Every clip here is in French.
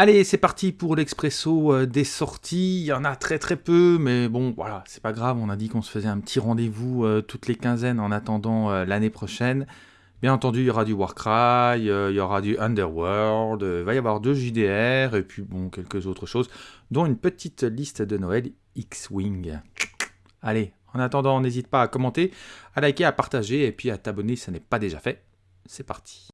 Allez, c'est parti pour l'expresso euh, des sorties. Il y en a très très peu, mais bon, voilà, c'est pas grave. On a dit qu'on se faisait un petit rendez-vous euh, toutes les quinzaines en attendant euh, l'année prochaine. Bien entendu, il y aura du Warcry, il y aura du Underworld, il va y avoir deux JDR, et puis bon, quelques autres choses, dont une petite liste de Noël X-Wing. Allez, en attendant, n'hésite pas à commenter, à liker, à partager, et puis à t'abonner si n'est pas déjà fait. C'est parti.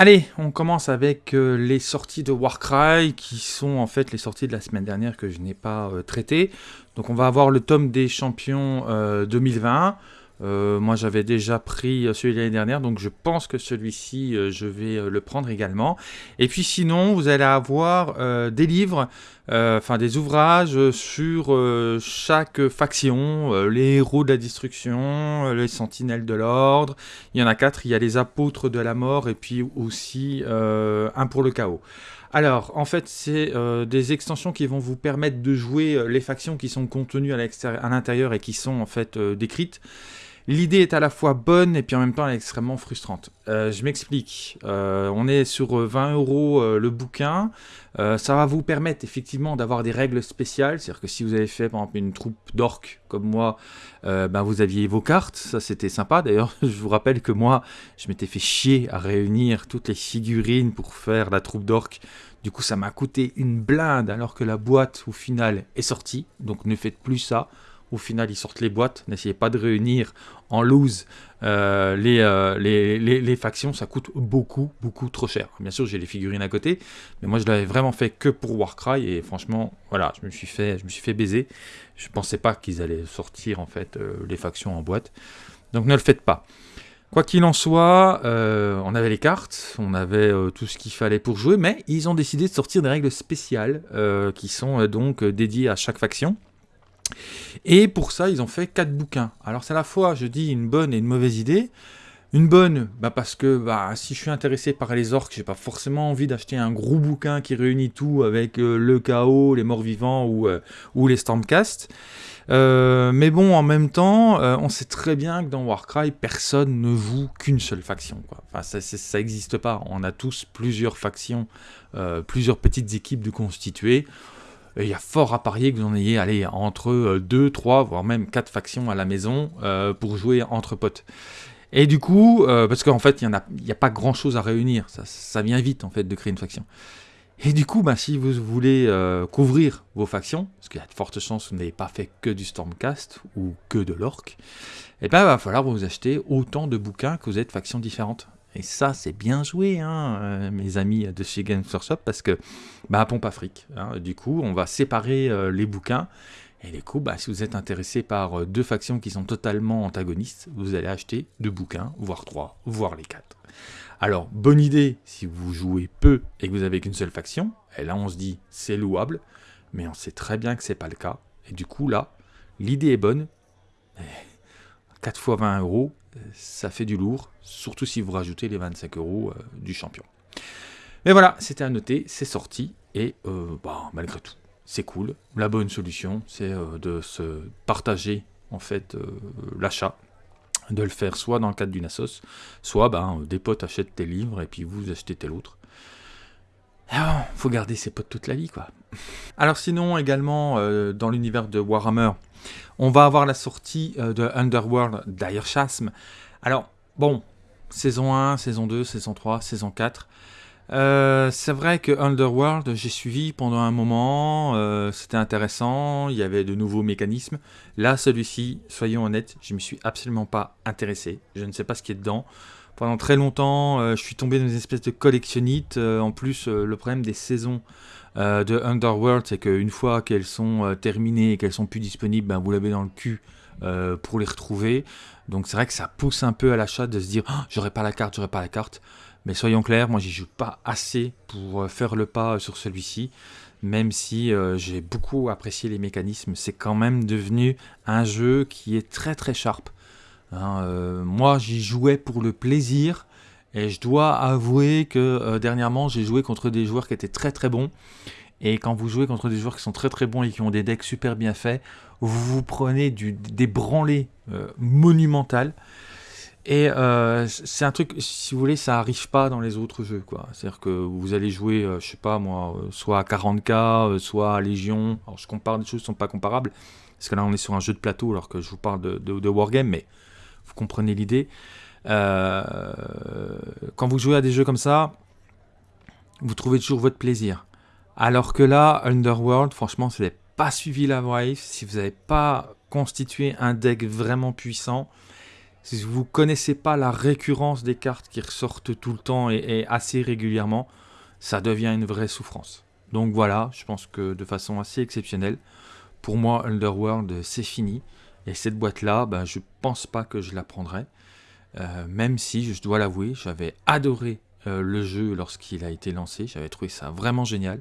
Allez, on commence avec euh, les sorties de Warcry, qui sont en fait les sorties de la semaine dernière que je n'ai pas euh, traitées. Donc on va avoir le tome des champions 2020. Euh, moi j'avais déjà pris celui de l'année dernière, donc je pense que celui-ci je vais le prendre également. Et puis sinon, vous allez avoir des livres euh, enfin des ouvrages sur euh, chaque faction, euh, les héros de la destruction, les sentinelles de l'ordre, il y en a quatre, il y a les apôtres de la mort et puis aussi un pour le chaos. Alors, en fait, c'est des extensions qui vont vous permettre de jouer les factions qui sont contenues à l'intérieur et qui sont en fait décrites. L'idée est à la fois bonne et puis en même temps extrêmement frustrante. Euh, je m'explique. Euh, on est sur 20 euros euh, le bouquin. ça va vous permettre effectivement d'avoir des règles spéciales. C'est-à-dire que si vous avez fait par exemple une troupe d'orques comme moi, ben, vous aviez vos cartes. Ça c'était sympa. D'ailleurs, je vous rappelle que moi, je m'étais fait chier à réunir toutes les figurines pour faire la troupe d'orques. Du coup, ça m'a coûté une blinde alors que la boîte au final est sortie. Donc ne faites plus ça. Au final, ils sortent les boîtes. N'essayez pas de réunir en loose euh, euh, les, les, factions. Ça coûte beaucoup, beaucoup trop cher. Bien sûr, j'ai les figurines à côté. Mais moi, je l'avais vraiment fait que pour Warcry. Et franchement, voilà, je me suis fait, je me suis fait baiser. Je ne pensais pas qu'ils allaient sortir, en fait, euh, les factions en boîte. Donc, ne le faites pas. Quoi qu'il en soit, on avait les cartes, on avait tout ce qu'il fallait pour jouer, mais ils ont décidé de sortir des règles spéciales qui sont donc dédiées à chaque faction. Et pour ça, ils ont fait quatre bouquins. Alors c'est à la fois, je dis, une bonne et une mauvaise idée. Une bonne, bah parce que bah, si je suis intéressé par les orques, j'ai pas forcément envie d'acheter un gros bouquin qui réunit tout avec euh, le chaos, les morts vivants ou, euh, ou les stormcast. Euh, mais bon, en même temps, on sait très bien que dans Warcry, personne ne joue qu'une seule faction. Enfin, ça n'existe pas. On a tous plusieurs factions, plusieurs petites équipes de constituer il y a fort à parier que vous en ayez allez, entre 2, euh, 3, voire même 4 factions à la maison euh, pour jouer entre potes. Et du coup, euh, parce qu'en fait, il n'y a, pas grand chose à réunir, ça, vient vite en fait de créer une faction. Et du coup, bah, si vous voulez couvrir vos factions, parce qu'il y a de fortes chances que vous n'avez pas fait que du Stormcast ou que de l'Orc, eh ben, il va falloir vous acheter autant de bouquins que vous êtes factions différentes. Et ça, c'est bien joué, hein, euh, mes amis de chez Games Workshop, parce que, bah, pompe à fric. Hein. du coup, on va séparer euh, les bouquins. Et du coup, bah, si vous êtes intéressé par euh, deux factions qui sont totalement antagonistes, vous allez acheter deux bouquins, voire trois, voire les quatre. Alors, bonne idée si vous jouez peu et que vous avez qu'une seule faction. Et là, on se dit, c'est louable. Mais on sait très bien que c'est pas le cas. Et du coup, là, l'idée est bonne. 4 fois 20 euros, ça fait du lourd, surtout si vous rajoutez les 25 euros euh, du champion. Mais voilà, c'était à noter, c'est sorti, et euh, bah, malgré tout, c'est cool. La bonne solution, c'est euh, de se partager en fait l'achat, de le faire soit dans le cadre d'une assos, soit ben, des potes achètent tes livres et puis vous achetez tel autre. Ah, faut garder ses potes toute la vie, quoi. Alors sinon, également, dans l'univers de Warhammer, on va avoir la sortie euh, de Underworld d'Air Chasm. Alors, bon, saison 1, saison 2, saison 3, saison 4. Euh, c'est vrai que Underworld, j'ai suivi pendant un moment, euh, c'était intéressant, il y avait de nouveaux mécanismes. Là, celui-ci, soyons honnêtes, je ne me suis absolument pas intéressé. Je ne sais pas ce qui est dedans. Pendant très longtemps, je suis tombé dans une espèce de collectionnite. en plus, le problème des saisons euh, de Underworld, c'est qu'une fois qu'elles sont euh, terminées et qu'elles sont plus disponibles, ben, vous l'avez dans le cul euh, pour les retrouver. Donc c'est vrai que ça pousse un peu à l'achat de se dire oh, j'aurais pas la carte, j'aurais pas la carte. Mais soyons clairs, moi j'y joue pas assez pour faire le pas sur celui-ci. Même si j'ai beaucoup apprécié les mécanismes, c'est quand même devenu un jeu qui est très très sharp. Hein, moi j'y jouais pour le plaisir et je dois avouer que euh, dernièrement, j'ai joué contre des joueurs qui étaient très très bons. Et quand vous jouez contre des joueurs qui sont très très bons et qui ont des decks super bien faits, vous vous prenez des branlées euh, monumentales. Et euh, c'est un truc, si vous voulez, ça arrive pas dans les autres jeux. C'est-à-dire que vous allez jouer, euh, je sais pas moi, euh, soit à 40k, soit à Légion. Alors je compare des choses qui sont pas comparables, parce que là on est sur un jeu de plateau, alors que je vous parle de, de, Wargame, mais vous comprenez l'idée. quand vous jouez à des jeux comme ça, vous trouvez toujours votre plaisir. Alors que là, Underworld, franchement, si vous n'avez pas suivi la Wave, si vous n'avez pas constitué un deck vraiment puissant, si vous ne connaissez pas la récurrence des cartes qui ressortent tout le temps et, assez régulièrement, ça devient une vraie souffrance. Donc voilà, je pense que de façon assez exceptionnelle, pour moi, Underworld, c'est fini. Et cette boîte-là, ben, je pense pas que je la prendrai. Euh, même si, je dois l'avouer, j'avais adoré euh, le jeu lorsqu'il a été lancé. J'avais trouvé ça vraiment génial.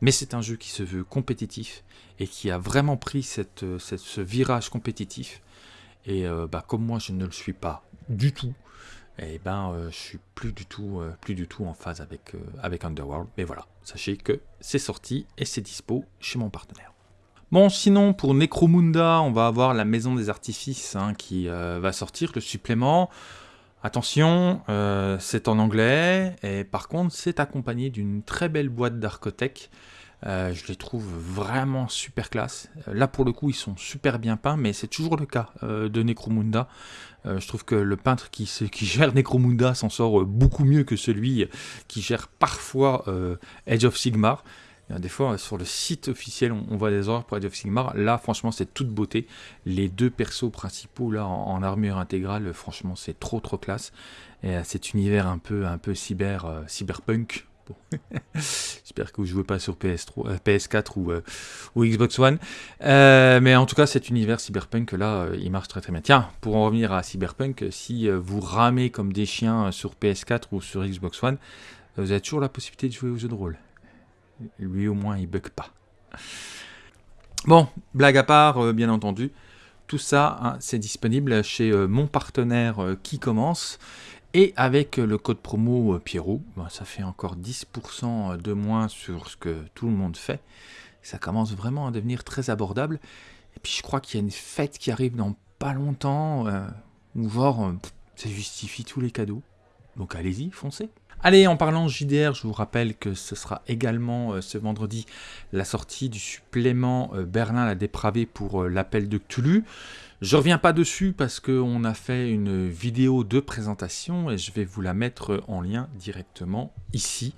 Mais c'est un jeu qui se veut compétitif et qui a vraiment pris euh, ce virage compétitif. Et euh, bah, comme moi, je ne le suis pas du tout, et eh ben, euh, je suis plus du tout, plus du tout en phase avec, avec Underworld. Mais voilà, sachez que c'est sorti et c'est dispo chez mon partenaire. Bon, sinon, pour Necromunda, on va avoir la Maison des Artifices hein, qui va sortir, le supplément. Attention, c'est en anglais, et par contre, c'est accompagné d'une très belle boîte d'Arcotech euh, je les trouve vraiment super classe. Euh, là, pour le coup, ils sont super bien peints, mais c'est toujours le cas euh, de Necromunda. je trouve que le peintre qui, gère Necromunda s'en sort beaucoup mieux que celui qui gère parfois Edge of Sigmar. Des fois, sur le site officiel, on, voit des ordres pour Edge of Sigmar. Là, franchement, c'est toute beauté. Les deux persos principaux, là, en, armure intégrale, franchement, c'est trop, trop classe. Et cet univers un peu, un peu cyber, cyberpunk, J'espère que vous ne jouez pas sur PS3, PS4 ou, euh, ou Xbox One. Euh, mais en tout cas, cet univers cyberpunk, là, euh, il marche très très bien. Tiens, pour en revenir à cyberpunk, si vous ramez comme des chiens sur PS4 ou sur Xbox One, vous avez toujours la possibilité de jouer au jeu de rôle. Lui, au moins, il bug pas. Bon, blague à part, bien entendu. Tout ça, hein, c'est disponible chez mon partenaire qui commence. Et avec le code promo euh, Pierrot, ben, ça fait encore 10% de moins sur ce que tout le monde fait. Ça commence vraiment à devenir très abordable. Et puis je crois qu'il y a une fête qui arrive dans pas longtemps, euh, où genre, euh, ça justifie tous les cadeaux. Donc allez-y, foncez. Allez, en parlant JDR, je vous rappelle que ce sera également ce vendredi la sortie du supplément Berlin la dépravée pour l'appel de Cthulhu. Je reviens pas dessus parce qu'on a fait une vidéo de présentation et je vais vous la mettre en lien directement ici.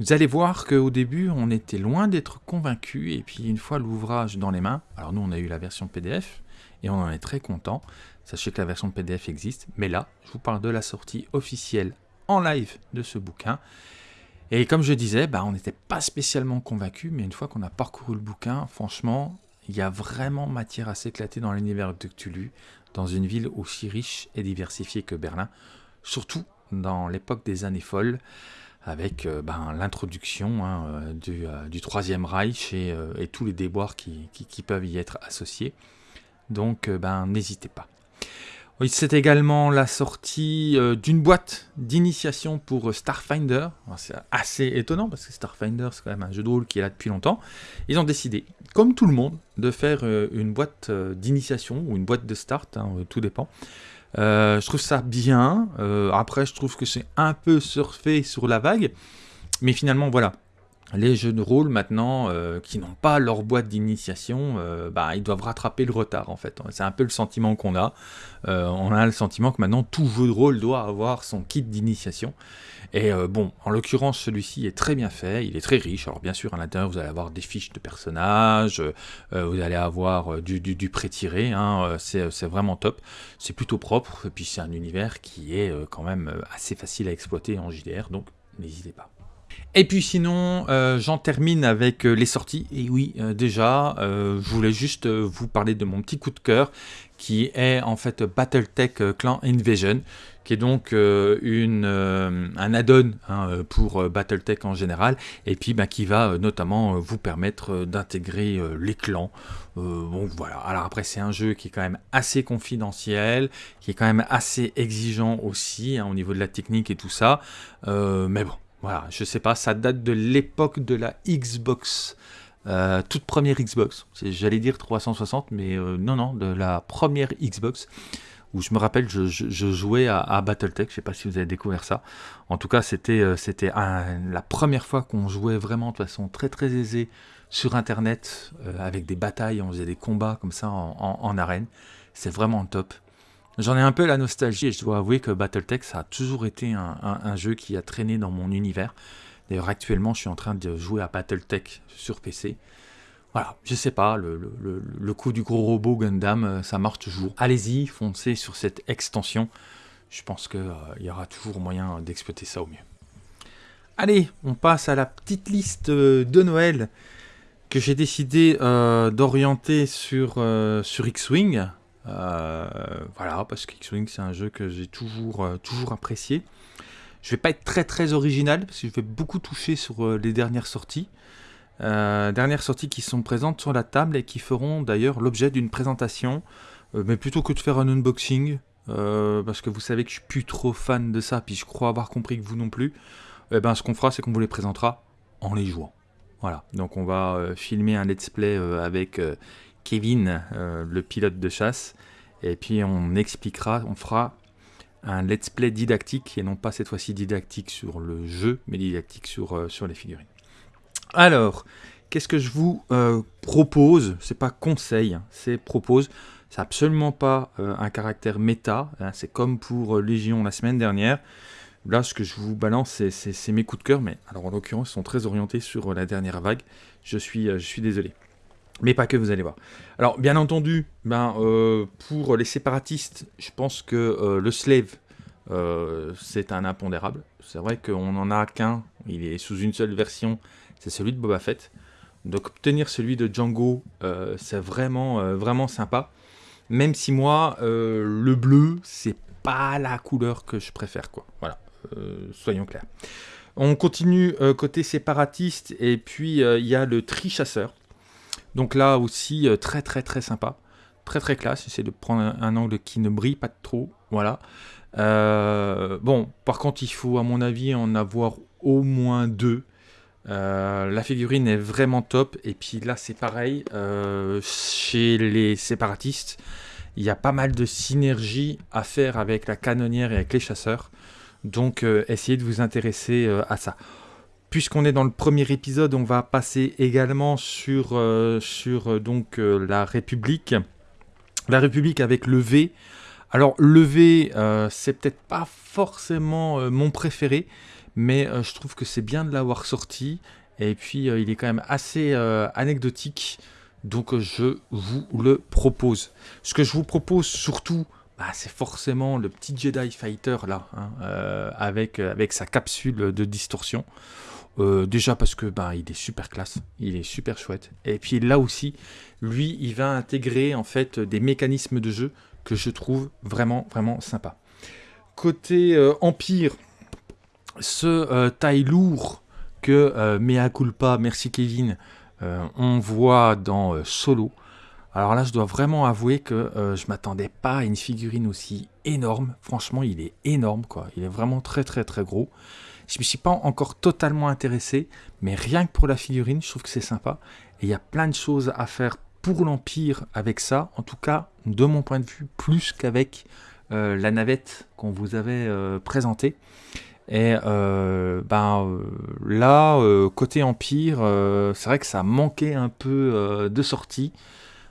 Vous allez voir qu'au début, on était loin d'être convaincu et puis une fois l'ouvrage dans les mains, alors nous on a eu la version PDF et on en est très content. Sachez que la version PDF existe, mais là, je vous parle de la sortie officielle en live de ce bouquin. Et comme je disais, bah, on n'était pas spécialement convaincu, mais une fois qu'on a parcouru le bouquin, franchement, il y a vraiment matière à s'éclater dans l'univers de Cthulhu, dans une ville aussi riche et diversifiée que Berlin, surtout dans l'époque des années folles, avec euh, ben, l'introduction hein, euh, euh, du, Troisième Reich et, tous les déboires qui, peuvent y être associés. Donc ben, n'hésitez pas. C'est également la sortie euh, d'une boîte d'initiation pour euh, Starfinder. C'est assez étonnant parce que Starfinder, c'est quand même un jeu de rôle qui est là depuis longtemps. Ils ont décidé, comme tout le monde, de faire euh, une boîte d'initiation ou une boîte de start, hein, tout dépend. je trouve ça bien. après, je trouve que c'est un peu surfé sur la vague. Mais finalement, voilà les jeux de rôle maintenant euh, qui n'ont pas leur boîte d'initiation, euh, bah, ils doivent rattraper le retard en fait. C'est un peu le sentiment qu'on a. Euh, on a le sentiment que maintenant tout jeu de rôle doit avoir son kit d'initiation. Et bon, en l'occurrence, celui-ci est très bien fait, il est très riche. Alors bien sûr, à l'intérieur, vous allez avoir des fiches de personnages, vous allez avoir du, du, pré-tiré, hein, c'est vraiment top. C'est plutôt propre, et puis c'est un univers qui est quand même assez facile à exploiter en JDR, donc n'hésitez pas. Et puis sinon, euh, j'en termine avec euh, les sorties. Et oui, euh, déjà, je voulais juste vous parler de mon petit coup de cœur, qui est en fait Battletech Clan Invasion, qui est donc un add-on hein, pour Battletech en général, et puis bah, qui va notamment vous permettre d'intégrer les clans. bon voilà, alors après c'est un jeu qui est quand même assez confidentiel, qui est quand même assez exigeant aussi hein, au niveau de la technique et tout ça, mais bon, voilà, je sais pas, ça date de l'époque de la Xbox, euh, toute première Xbox. J'allais dire 360, mais euh, non, non, de la première Xbox, où je me rappelle, je, jouais à, Battletech, je sais pas si vous avez découvert ça. En tout cas, c'était euh, la première fois qu'on jouait vraiment de façon très très aisée sur Internet, avec des batailles, on faisait des combats comme ça en, arène. C'est vraiment top. J'en ai un peu la nostalgie et je dois avouer que Battletech, ça a toujours été un, jeu qui a traîné dans mon univers. D'ailleurs, actuellement, je suis en train de jouer à Battletech sur PC. Voilà, je sais pas, le, coup du gros robot Gundam, euh, ça marche toujours. Allez-y, foncez sur cette extension. Je pense qu'il euh, y aura toujours moyen d'exploiter ça au mieux. Allez, on passe à la petite liste euh, de Noël que j'ai décidé d'orienter sur, sur X-Wing. Voilà, parce que X-Wing c'est un jeu que j'ai toujours, toujours apprécié. Je vais pas être très très original, parce que je vais beaucoup toucher sur les dernières sorties. Euh, dernières sorties qui sont présentes sur la table et qui feront d'ailleurs l'objet d'une présentation. Euh, mais plutôt que de faire un unboxing, euh, parce que vous savez que je suis plus trop fan de ça, puis je crois avoir compris que vous non plus, eh ben, ce qu'on fera, c'est qu'on vous les présentera en les jouant. Voilà, donc on va filmer un let's play avec Kevin, le pilote de chasse, et puis on expliquera, on fera un let's play didactique, et non pas cette fois-ci didactique sur le jeu, mais didactique sur, sur les figurines. Alors, qu'est-ce que je vous euh, propose? C'est pas conseil, hein, c'est propose. C'est absolument pas euh, un caractère méta. Hein, c'est comme pour euh, Légion la semaine dernière. Là, ce que je vous balance, c'est mes coups de cœur, mais alors en l'occurrence, ils sont très orientés sur la dernière vague. Je suis, je suis désolé. Mais pas que, vous allez voir. Alors, bien entendu, ben, pour les séparatistes, je pense que le slave, c'est un impondérable. C'est vrai qu'on n'en a qu'un, il est sous une seule version, c'est celui de Boba Fett. Donc obtenir celui de Django, euh, c'est vraiment, euh, vraiment sympa. Même si moi, euh, le bleu, c'est pas la couleur que je préfère. Voilà, soyons clairs. On continue côté séparatiste, et puis il y a le tri-chasseur. Donc là aussi, très très très sympa. Très très classe, j'essaie de prendre un, angle qui ne brille pas trop, voilà. bon, par contre, il faut à mon avis en avoir au moins deux. Euh, la figurine est vraiment top. Et puis là, c'est pareil. Euh, chez les séparatistes, il y a pas mal de synergie à faire avec la canonnière et avec les chasseurs. Donc, euh, essayez de vous intéresser à ça. Puisqu'on est dans le premier épisode, on va passer également sur, sur donc, la République. La République avec le V. Alors, le V, c'est peut-être pas forcément mon préféré mais euh, je trouve que c'est bien de l'avoir sorti. Et puis, euh, il est quand même assez euh, anecdotique. Donc, je vous le propose. Ce que je vous propose surtout, bah, c'est forcément le petit Jedi Fighter là, hein, avec sa capsule de distorsion. Déjà parce que il est super classe, il est super chouette. Et puis là aussi, lui, il va intégrer en fait des mécanismes de jeu que je trouve vraiment vraiment sympa. Côté Empire, ce euh, taille lourd que euh, Mea Culpa, merci Kevin, euh, on voit dans Solo. Alors là, je dois vraiment avouer que je m'attendais pas à une figurine aussi énorme. Franchement, il est énorme, quoi. Il est vraiment très, très, très gros. Je me suis pas encore totalement intéressé, mais rien que pour la figurine, je trouve que c'est sympa. Et il y a plein de choses à faire pour l'Empire avec ça. En tout cas, de mon point de vue, plus qu'avec la navette qu'on vous avait présentée. Et euh, ben, euh, là, euh, côté Empire, c'est vrai que ça manquait un peu de sortie.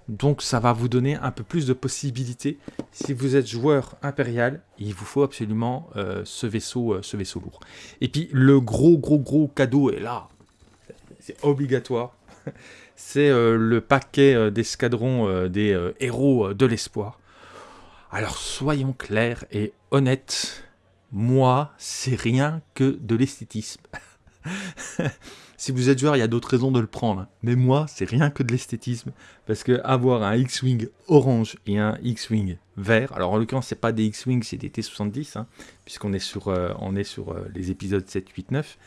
Donc ça va vous donner un peu plus de possibilités. Si vous êtes joueur impérial, il vous faut absolument ce, vaisseau, ce vaisseau lourd. Et puis le gros, gros, gros cadeau est là. C'est obligatoire. C'est le paquet d'escadrons des héros de l'espoir. Alors soyons clairs et honnêtes moi, c'est rien que de l'esthétisme. si vous êtes joueur, il y a d'autres raisons de le prendre. Mais moi, c'est rien que de l'esthétisme. Parce que avoir un X-Wing orange et un X-Wing vert, alors en l'occurrence, c'est pas des X-Wing, c'est des T-70, hein, puisqu'on est sur, euh, on est sur euh, les épisodes 7, 8, 9.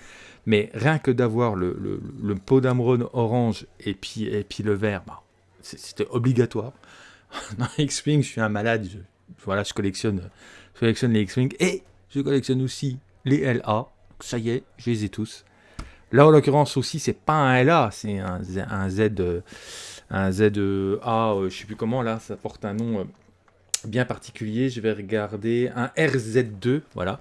Mais rien que d'avoir le, le, le pot orange et puis, et puis le vert, bah, c'était obligatoire. Dans X-Wing, je suis un malade. voilà, je collectionne, je collectionne les X-Wing. Et je collectionne aussi les LA. Ça y est, je les ai tous. Là, en l'occurrence aussi, c'est pas un LA, c'est un, Z, un ZA, euh, je sais plus comment, là, ça porte un nom. Euh, bien particulier. Je vais regarder un RZ2, voilà.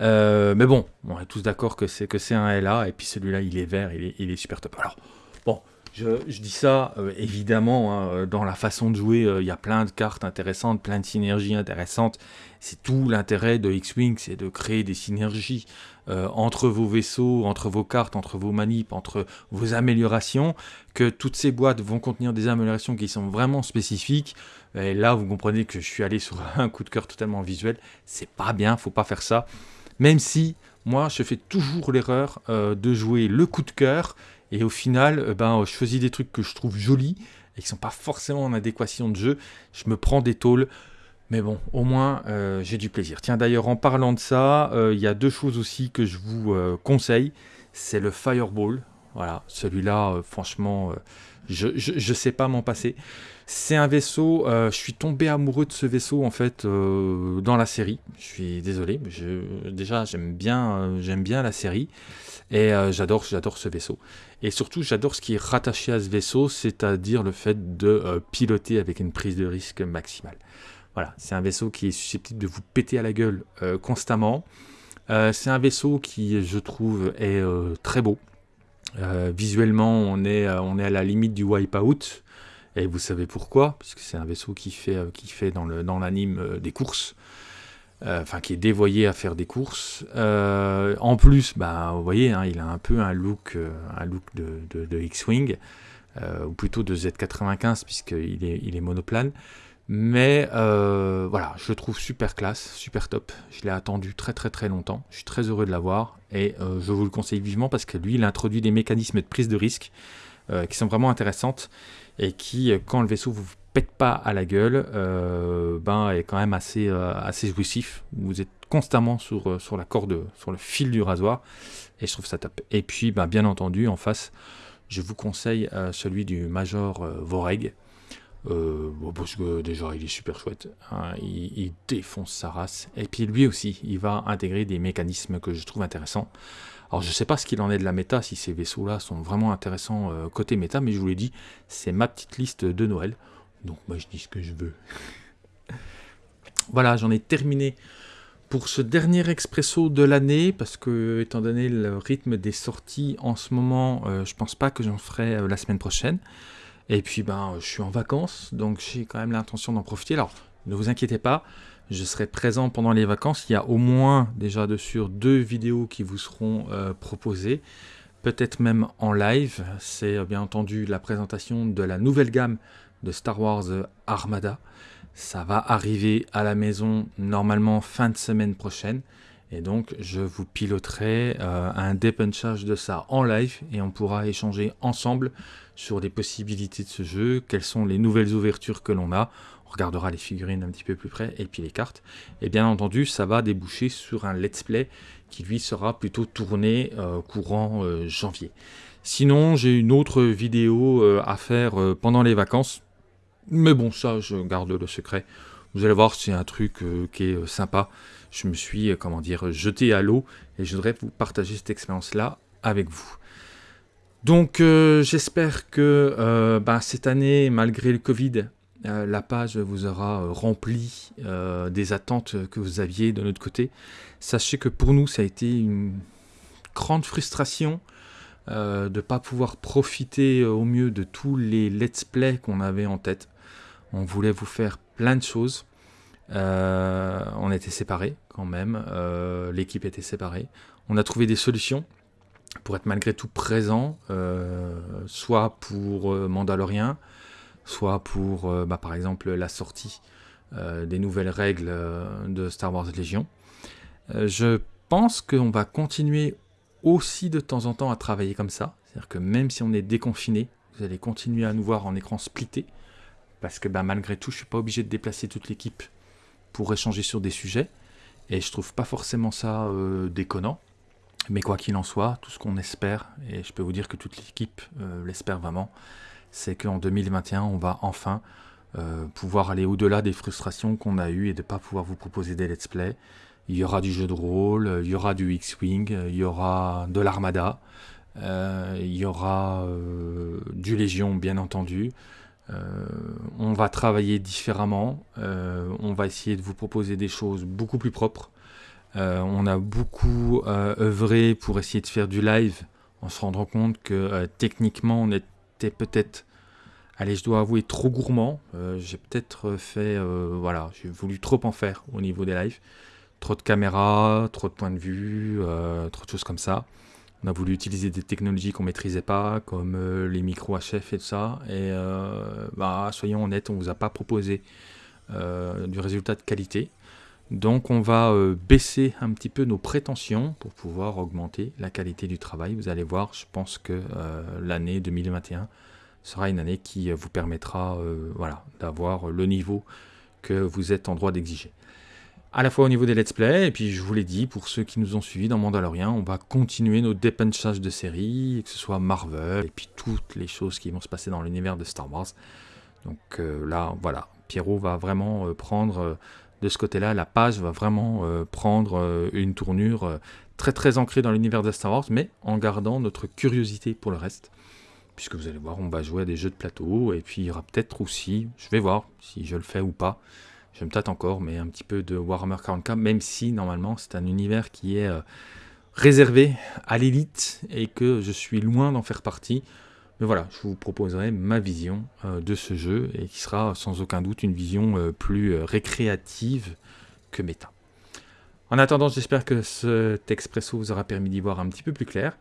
Euh, mais bon, on est tous d'accord que c'est que c'est un LA, et puis celui-là, il est vert, il est, super top. Alors, bon, je, dis ça, euh, évidemment, hein, dans la façon de jouer, euh, il y a plein de cartes intéressantes, plein de synergies intéressantes. C'est tout l'intérêt de X-Wing, c'est de créer des synergies entre vos vaisseaux, entre vos cartes, entre vos manips, entre vos améliorations, que toutes ces boîtes vont contenir des améliorations qui sont vraiment spécifiques. Et là, vous comprenez que je suis allé sur un coup de cœur totalement visuel. C'est pas bien, faut pas faire ça. Même si, moi, je fais toujours l'erreur euh, de jouer le coup de cœur. Et au final, euh, ben, je choisis des trucs que je trouve jolis et qui sont pas forcément en adéquation de jeu. Je me prends des tôles. Mais bon, au moins, euh, j'ai du plaisir. Tiens, d'ailleurs, en parlant de ça, il y a deux choses aussi que je vous conseille. C'est le Fireball. Voilà, celui-là, franchement, je ne sais pas m'en passer. C'est un vaisseau, euh, je suis tombé amoureux de ce vaisseau en fait euh, dans la série. Je suis désolé, déjà j'aime bien, euh, bien la série et j'adore ce vaisseau. Et surtout j'adore ce qui est rattaché à ce vaisseau, c'est-à-dire le fait de piloter avec une prise de risque maximale. Voilà, c'est un vaisseau qui est susceptible de vous péter à la gueule constamment. c'est un vaisseau qui, je trouve, est très beau. visuellement, on est, à la limite du wipeout. Et vous savez pourquoi? Puisque c'est un vaisseau qui fait, euh, qui fait dans l'anime euh, des courses. Euh, enfin, qui est dévoyé à faire des courses. en plus, bah, vous voyez, hein, il a un peu un look, de, X-Wing, ou plutôt de Z95, puisqu'il il est monoplane. Mais voilà, je le trouve super classe, super top. Je l'ai attendu très très très longtemps. Je suis très heureux de l'avoir et je vous le conseille vivement parce que lui, il introduit des mécanismes de prise de risque qui sont vraiment intéressantes et qui, euh, quand le vaisseau vous pète pas à la gueule, euh, ben, est quand même assez, euh, assez jouissif. Vous êtes constamment sur, sur la corde, sur le fil du rasoir, et je trouve ça top. Et puis, ben, bien entendu, en face, je vous conseille celui du Major Voreg. Parce que déjà il est super chouette, hein. il, défonce sa race, et puis lui aussi il va intégrer des mécanismes que je trouve intéressants. Alors je ne sais pas ce qu'il en est de la méta, si ces vaisseaux-là sont vraiment intéressants euh, côté méta, mais je vous l'ai dit, c'est ma petite liste de Noël. Donc moi je dis ce que je veux. voilà, j'en ai terminé pour ce dernier expresso de l'année, parce que étant donné le rythme des sorties en ce moment, je euh, je pense pas que j'en ferai euh, la semaine prochaine. Et puis ben je suis en vacances, donc j'ai quand même l'intention d'en profiter. Alors ne vous inquiétez pas, je serai présent pendant les vacances. Il y a au moins déjà de sur deux vidéos qui vous seront euh, proposées, peut-être même en live. C'est euh, bien entendu la présentation de la nouvelle gamme de Star Wars Armada. Ça va arriver à la maison normalement fin de semaine prochaine. Et donc je vous piloterai euh, un dépunchage de ça en live et on pourra échanger ensemble sur les possibilités de ce jeu, quelles sont les nouvelles ouvertures que l'on a on regardera les figurines un petit peu plus près et puis les cartes. Et bien entendu, ça va déboucher sur un let's play qui lui sera plutôt tourné euh, courant euh, janvier. Sinon, j'ai une autre vidéo à faire pendant les vacances. Mais bon, ça, je garde le secret. Vous allez voir, c'est un truc qui est sympa. Je me suis, comment dire, jeté à l'eau et je voudrais vous partager cette expérience-là avec vous. Donc j'espère que bah, cette année, malgré le Covid, euh, la page vous aura euh, rempli euh, des attentes que vous aviez de notre côté. Sachez que pour nous, ça a été une grande frustration de ne pas pouvoir profiter au mieux de tous les let's play qu'on avait en tête. On voulait vous faire plein de choses. on était séparés quand même. L'équipe était séparée. On a trouvé des solutions pour être malgré tout présent, soit pour Mandalorian, soit pour, euh, bah, par exemple, la sortie euh, des nouvelles règles euh, de Star Wars Légion. je pense qu'on va continuer aussi de temps en temps à travailler comme ça. C'est-à-dire que même si on est déconfiné, vous allez continuer à nous voir en écran splitté. Parce que bah, malgré tout, je ne suis pas obligé de déplacer toute l'équipe pour échanger sur des sujets. Et je trouve pas forcément ça déconnant. Mais quoi qu'il en soit, tout ce qu'on espère, et je peux vous dire que toute l'équipe l'espère vraiment, c'est qu'en 2021, on va enfin euh, pouvoir aller au-delà des frustrations qu'on a eues et de ne pas pouvoir vous proposer des let's play. Il y aura du jeu de rôle, il y aura du X-Wing, il y aura de l'Armada, euh, il y aura euh, du Légion bien entendu, on va travailler différemment, on va essayer de vous proposer des choses beaucoup plus propres. on a beaucoup œuvré pour essayer de faire du live en se rendant compte que techniquement on était peut-être Allez, je dois avouer trop gourmand. Euh, j'ai peut-être fait, euh, voilà, j'ai voulu trop en faire au niveau des lives. Trop de caméras, trop de points de vue, euh, trop de choses comme ça. On a voulu utiliser des technologies qu'on maîtrisait pas, comme les micros HF et tout ça. Et bah, soyons honnêtes, on vous a pas proposé du résultat de qualité. Donc on va baisser un petit peu nos prétentions pour pouvoir augmenter la qualité du travail. Vous allez voir, je pense que l'année 2021 sera une année qui euh, vous permettra euh, voilà, d'avoir le niveau que vous êtes en droit d'exiger. À la fois au niveau des let's play, et puis je vous l'ai dit, pour ceux qui nous ont suivis dans Mandalorian, on va continuer nos dépenchages de séries, que ce soit Marvel, et puis toutes les choses qui vont se passer dans l'univers de Star Wars. Donc euh, là, voilà, Pierrot va vraiment prendre, de ce côté-là, la page va vraiment prendre une tournure très très ancrée dans l'univers de Star Wars, mais en gardant notre curiosité pour le reste puisque vous allez voir, on va jouer à des jeux de plateau, et puis il y aura peut-être aussi, je vais voir si je le fais ou pas, je me tâte encore, mais un petit peu de Warhammer 40k, même si normalement c'est un univers qui est euh, réservé à l'élite, et que je suis loin d'en faire partie. Mais voilà, je vous proposerai ma vision euh, de ce jeu, et qui sera sans aucun doute une vision euh, plus récréative que méta. En attendant, j'espère que cet expresso vous aura permis d'y voir un petit peu plus clair.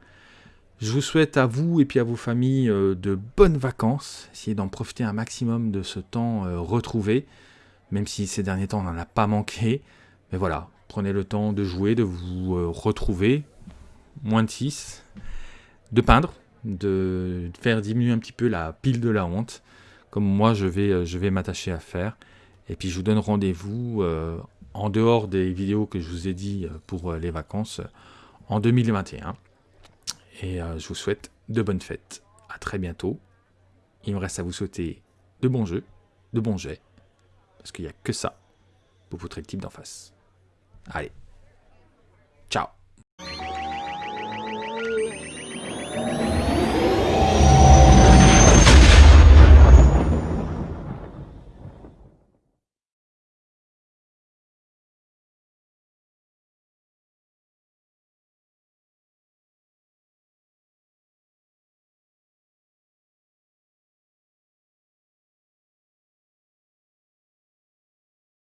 Je vous souhaite à vous et puis à vos familles de bonnes vacances. Essayez d'en profiter un maximum de ce temps retrouvé, même si ces derniers temps on n'en a pas manqué. Mais voilà, prenez le temps de jouer, de vous euh, retrouver, moins de 6, de peindre, de faire diminuer un petit peu la pile de la honte, comme moi je vais, je vais m'attacher à faire. Et puis je vous donne rendez-vous en dehors des vidéos que je vous ai dit pour les vacances en 2021. Et euh, je vous souhaite de bonnes fêtes. À très bientôt. Il me reste à vous souhaiter de bons jeux, de bons jets. Parce qu'il n'y a que ça pour votre équipe d'en face. Allez.